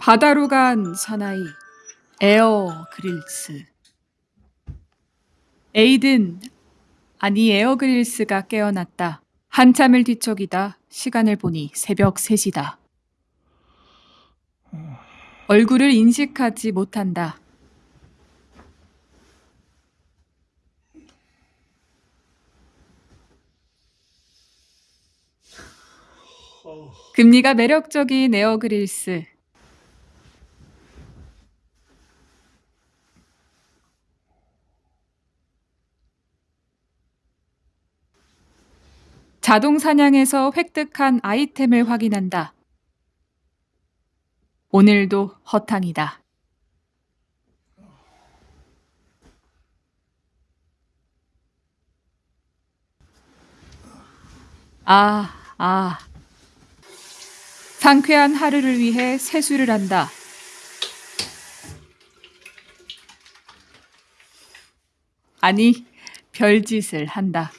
바다로 간 사나이 에어 그릴스 에이든 아니 에어 그릴스가 깨어났다. 한참을 뒤척이다 시간을 보니 새벽 3시다. 얼굴을 인식하지 못한다. 금리가 매력적인 에어 그릴스. 자동 사냥에서 획득한 아이템을 확인한다. 오늘도 허탕이다. 아, 아. 상쾌한 하루를 위해 세수를 한다. 아니, 별짓을 한다.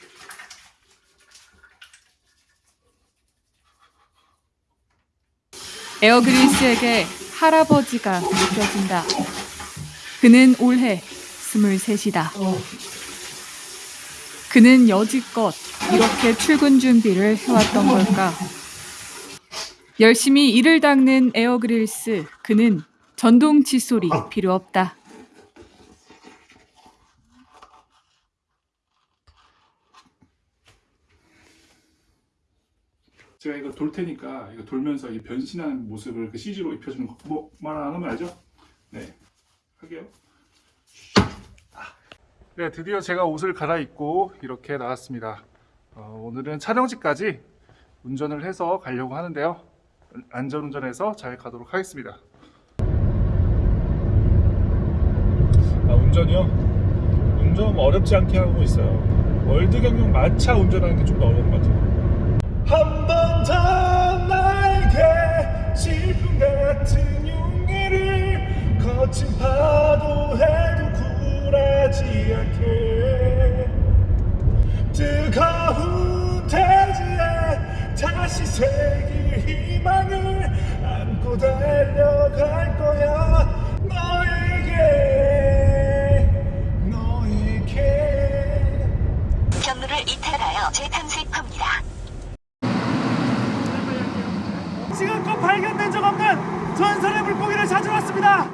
에어그리스에게 할아버지가 느껴진다. 그는 올해 23이다. 그는 여지껏 이렇게 출근 준비를 해왔던 걸까? 열심히 이를 닦는 에어그릴스. 그는 전동 칫솔이 필요 없다. 제가 이거 돌 테니까 이거 돌면서 이 변신하는 모습을 그 CG로 입혀주는 거. 뭐 말 안 하면 알죠? 네. 할게요. 네, 드디어 제가 옷을 갈아입고 이렇게 나왔습니다. 어, 오늘은 촬영지까지 운전을 해서 가려고 하는데요. 안전운전해서 잘 가도록 하겠습니다. 아, 운전이요? 운전 어렵지 않게 하고 있어요. 월드 경영 마차 운전하는 게 좀 더 어려운 것 같아요. 한 번 더 나에게 질풍 같은 용기를 거친 파도에도 굴하지 않게. 뜨거운 대지에 다시 새길 희망을 안고 달려갈 거야 너에게. 너에게. 경로를 이탈하여 재탐색합니다. 지금껏 발견된 적 없는 전설의 물고기를 찾아왔습니다.